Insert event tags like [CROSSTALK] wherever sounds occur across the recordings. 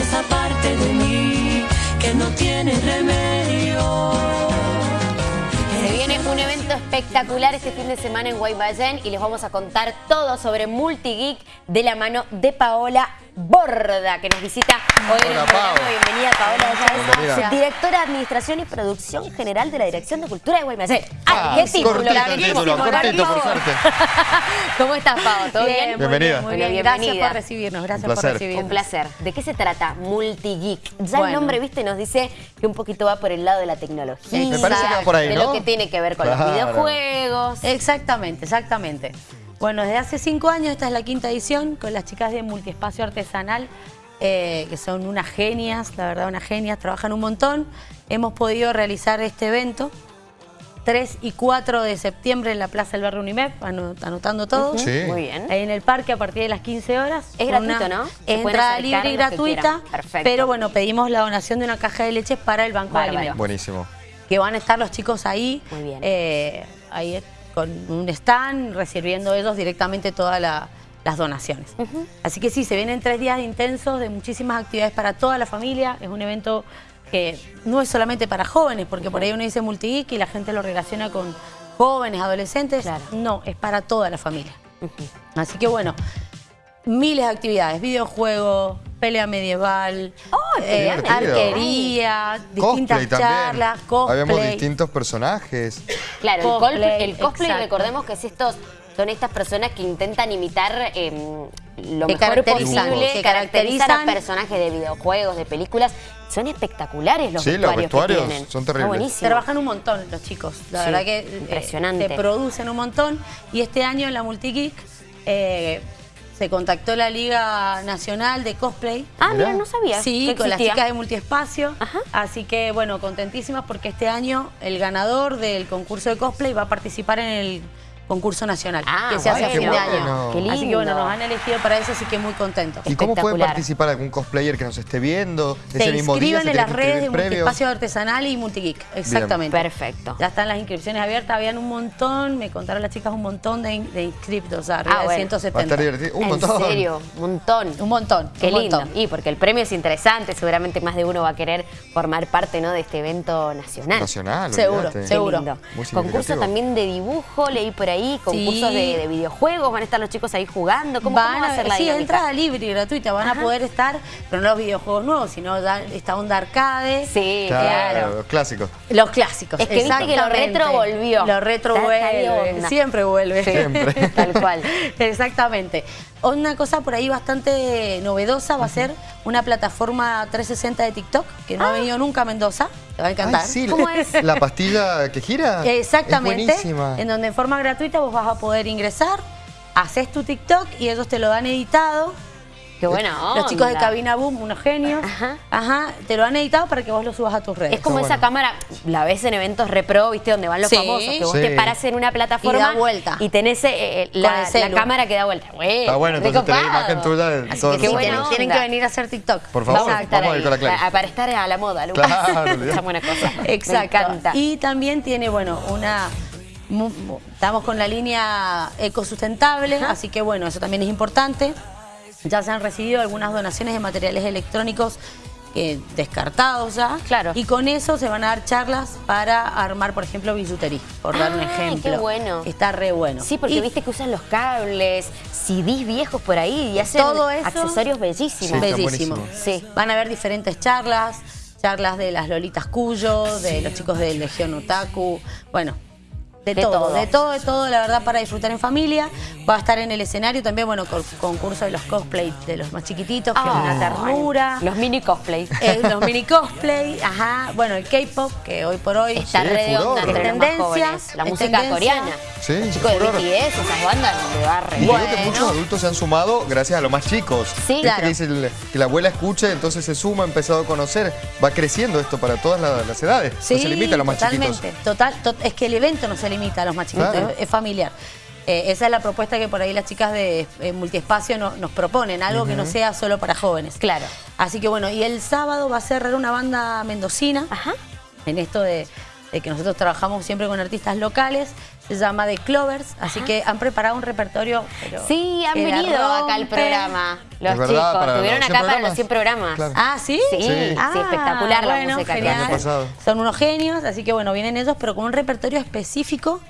esa parte de mí que no tiene remedio. Se viene un evento espectacular este fin de semana en Guaymallén y les vamos a contar todo sobre Multigeek de la mano de Paola Borda, que nos visita hoy en el programa. Bienvenida, Paola. Bienvenida. Directora de Administración y Producción General de la Dirección de Cultura de Guaymallén. Ah, ¡Ay, qué título! cortito el larguísimo, título, cortito, larguísimo. por suerte. [LAUGHS] ¿Cómo estás, Pau? ¿Todo bien? muy Bienvenida. Muy bien, Bueno, gracias bienvenida. por recibirnos, gracias por recibirnos. Un placer. ¿De qué se trata Multigeek? Ya el nombre, viste, nos dice que un poquito va por el lado de la tecnología. Me parece que va por ahí, De ¿no? lo que tiene que ver con Claro. los videojuegos. Exactamente, exactamente. Bueno, desde hace cinco años, esta es la quinta edición, con las chicas de Multiespacio Artesanal, eh, que son unas genias, la verdad, unas genias, trabajan un montón. Hemos podido realizar este evento 3 y 4 de septiembre en la Plaza del Barrio Unimep, ano- anotando todo. Sí. Muy bien. Ahí en el parque a partir de las 15 horas. Es gratuito, ¿no? Es entrada libre y gratuita. Perfecto. Pero bueno, pedimos la donación de una caja de leche para el Banco Bárbaro. de Alimentos. Buenísimo. Que van a estar los chicos ahí. Muy bien. eh, ahí con un stand, recibiendo ellos directamente todas la- las donaciones. Así que sí, se vienen tres días intensos de muchísimas actividades para toda la familia. Es un evento que no es solamente para jóvenes, porque por ahí uno dice multigeek y la gente lo relaciona con jóvenes, adolescentes. Claro. No, es para toda la familia. Así que bueno, miles de actividades, videojuegos, pelea medieval, eh, arquería, distintas Cosplay también. charlas, cosplay. Habíamos distintos personajes. Claro, el Cosplay, cosplay, el cosplay exacto. recordemos que es estos, son estas personas que intentan imitar eh, lo Que mejor caracterizan, posible, que caracterizar a caracterizan. personajes de videojuegos, de películas. Son espectaculares los Sí, los vestuarios, que tienen. son terribles. Trabajan un montón los chicos, la Sí, verdad que eh, impresionante. se producen un montón. Y este año en la Multigeek eh, se contactó la Liga Nacional de Cosplay. Ah, mira, no sabía. Sí, que con las chicas de Multiespacio. Ajá. Así que, bueno, contentísimas porque este año el ganador del concurso de cosplay va a participar en el concurso nacional Ah, que se hace a bueno. fin de año. Qué lindo. Así que, bueno, nos han elegido para eso, así que muy contentos. ¿Y cómo puede Espectacular. participar algún cosplayer que nos esté viendo? Se Ese mismo día inscriben en las redes de. Multiespacio Artesanal y Multigeek, exactamente. Perfecto. Ya están las inscripciones abiertas, habían un montón, me contaron las chicas un montón de, de inscriptos, o sea, arriba Ah, de bueno. Va a 170. estar divertido. Un en montón. serio, un montón. Un montón, Qué un lindo. montón. Y porque el premio es interesante, seguramente más de uno va a querer formar parte ¿no? de este evento nacional. Nacional, Seguro. Qué seguro. lindo. Concurso también de dibujo, leí por ahí, concursos Sí. de, de videojuegos, van a estar los chicos ahí jugando. ¿Cómo, Van cómo va a ser la sí, dinámica? entrada libre y gratuita, van Ajá. a poder estar, pero no los videojuegos nuevos, sino ya esta onda arcade. Sí, Claro, claro. los clásicos. Los clásicos. Es que viste que lo retro volvió. Lo retro vuelve, siempre vuelve. Siempre. Tal cual. [LAUGHS] Exactamente. Una cosa por ahí bastante novedosa va a ser una plataforma 360 de TikTok, que no ha venido nunca a Mendoza, te va a encantar. Ay, sí, ¿Cómo [LAUGHS] es? ¿La pastilla que gira? Exactamente. Es buenísima. En donde en forma gratuita vos vas a poder ingresar, haces tu TikTok y ellos te lo dan editado. Qué buena Los chicos de onda. Cabina Boom, unos genios. Ajá. Ajá. Te lo han editado para que vos lo subas a tus redes. Es como Está esa bueno. cámara, la ves en eventos repro, ¿viste? Donde van los Sí. famosos, que vos Sí. te paras en una plataforma Y da vuelta. y tenés eh, eh, Con la, cámara que da vuelta. Bueno, Está bueno, entonces tenés imagen tuya de Así todo que buena tienen, onda. que venir a hacer TikTok. Por favor, Vamos a estar vamos a ahí, ir con la para estar a la moda, Lu. Claro. [LAUGHS] Esa buena cosa. [LAUGHS] Exacto. Me encanta. Y también tiene, bueno, una... Estamos con la línea ecosustentable, así que bueno, eso también es importante. Ya se han recibido algunas donaciones de materiales electrónicos eh, descartados ya. Claro. Y con eso se van a dar charlas para armar, por ejemplo, bisutería, por dar un qué ejemplo. bueno. Está re bueno. Sí, porque Y viste que usan los cables, CDs viejos por ahí y hacen Todo eso- accesorios Sí, bellísimos. está Bellísimo. buenísimo. Sí. Van a haber diferentes charlas, charlas de las Lolitas Cuyo, de los chicos de Legión Otaku, bueno, de, De todo, todo. de todo, de todo, la verdad, para disfrutar en familia. Va a estar en el escenario también, bueno, con concurso de los cosplay de los más chiquititos, que es una Ay, ternura. Los mini cosplays. Eh, los mini cosplay, ajá, bueno, el K-pop, que hoy por hoy Está Sí, re de onda entre Es los más tendencia, jóvenes. La música tendencia. coreana. Sí, Los es chicos de. BTS, esas bandas, le va re Y bien. creo que muchos adultos se han sumado gracias a los más chicos. Sí, Viste claro. que dice el- que la abuela escuche, entonces se suma, ha empezado a conocer. Va creciendo esto para todas la- las edades. Sí, no se limita a los más totalmente. chiquitos. Total, to- es que el evento no se limita a los más chiquitos, Claro. es, es familiar. Eh, esa es la propuesta que por ahí las chicas de eh, Multiespacio no- nos proponen, algo que no sea solo para jóvenes. Claro. Así que bueno, y el sábado va a cerrar una banda mendocina, Ajá. en esto de, de que nosotros trabajamos siempre con artistas locales, se llama The Clovers, así que han preparado un repertorio. pero Sí, han venido acá al programa. Los verdad, chicos, estuvieron acá 100 para los 100 programas. Claro. Ah, ¿sí? Sí, sí, Ah, espectacular la música que genial. Son unos genios, así que bueno, vienen ellos, pero con un repertorio específico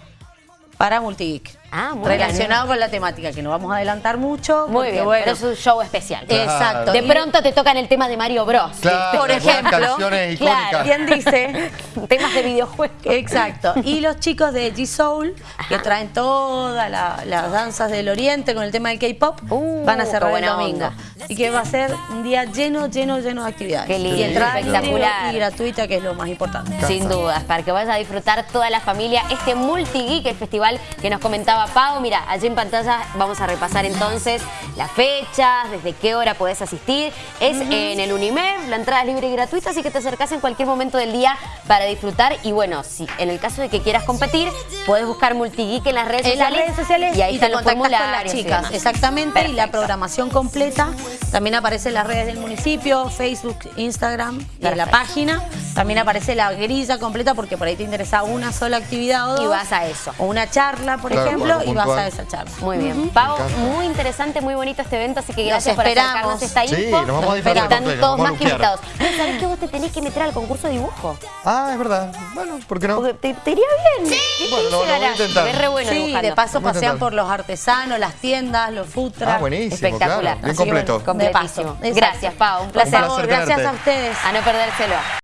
para Multigeek. Ah, muy Relacionado con la temática, que no vamos a adelantar mucho. Muy porque, bien, bueno, pero es un show especial. Claro. Exacto. De pronto te tocan el tema de Mario Bros. Claro, por ejemplo, canciones icónicas. claro, ¿Quién dice? [LAUGHS] Temas de videojuegos. Exacto. Y los chicos de G-Soul, que traen todas la- las danzas del oriente con el tema del K-pop, Uh, van a cerrar el buena domingo. onda. Y que va a ser un día lleno, lleno, lleno de actividades. Qué lindo, y entrada espectacular. y gratuita, que es lo más importante. Sin dudas, para que vaya a disfrutar toda la familia este Multigeek, el festival que nos comentaba Pau. Mira, allí en pantalla vamos a repasar entonces las fechas, desde qué hora podés asistir. Es en el Unimed, la entrada es libre y gratuita, así que te acercás en cualquier momento del día para disfrutar. Y bueno, si en el caso de que quieras competir, podés buscar Multigeek en las redes En las sociales. redes sociales y ahí te están los contactas con las formularios. y chicas, exactamente, y la programación completa también aparece en las redes del municipio, Facebook, Instagram y en la página. También aparece la grilla completa porque por ahí te interesa una sola actividad o dos. Y vas a eso. O una charla, por Claro, ejemplo, y vas a esa charla. Muy bien. Pau, encanta. muy interesante, muy bonito este evento, así que gracias por esperamos. acercarnos esta Sí, info. nos vamos a disfrutar Están todos nos más que invitados. Pero ¿sabés que vos te tenés que meter al concurso de dibujo? Ah, es verdad. Bueno, ¿por qué no? Porque te, te iría bien. ¿Qué Bueno, lo- lo voy a intentar. Te ves re bueno sí, dibujando. de paso pasean intentar. por los artesanos, las tiendas, los food trucks. Ah, buenísimo, Espectacular. claro. Bien Así que bueno, completo. completísimo. De paso. Gracias, Pau. Un Por placer. favor, placer gracias a ustedes. A no perdérselo.